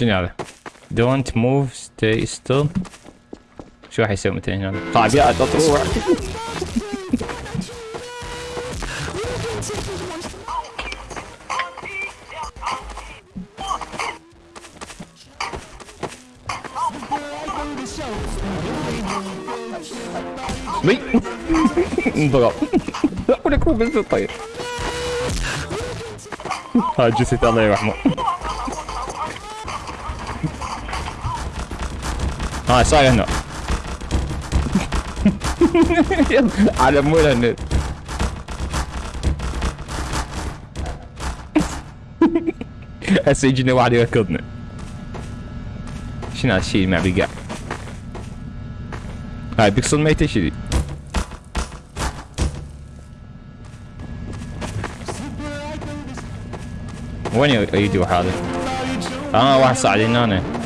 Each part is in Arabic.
شنو هذا؟ don't move stay still شو راح يسوي مثلا هنا؟ طابيات تروح مي. انضرب. ولك هو بنزل طيب هاي جثة الله يرحمه هاي صاير هنا على مول النت هسه يجينا واحد يركضنا شنو هالشي ما بيقع هاي بيكسل ميتة شذي وين يريد يروح هذا؟ آه واحد صعد هنا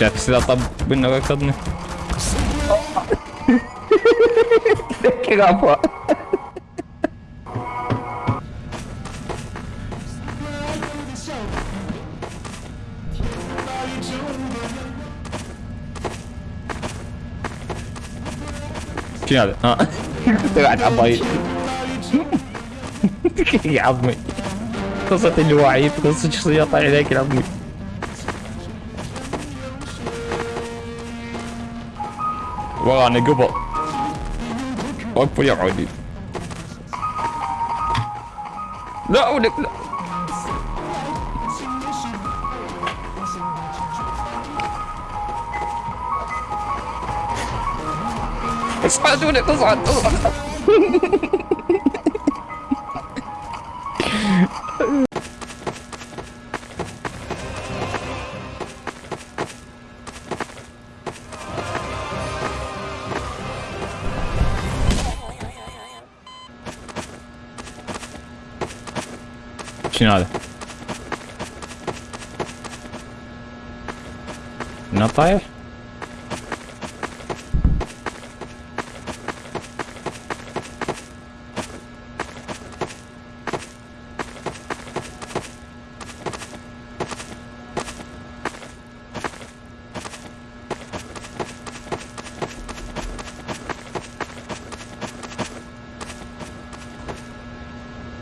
Cioè, si è data ben una cosa. Che capo. شنو هذا؟ ها طلعت عبايد يا عظمي قصة الوعيد قصة شخصية طالع عليك يا عظمي ورانا قبل وقفوا يا عودي لا ولك لا اصعد ولك اصعد اصعد شنو هذا؟ من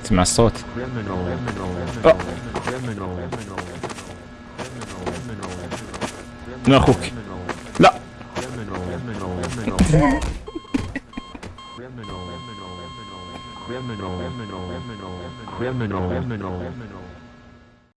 تسمع الصوت من أخوك لا criminal criminal criminal criminal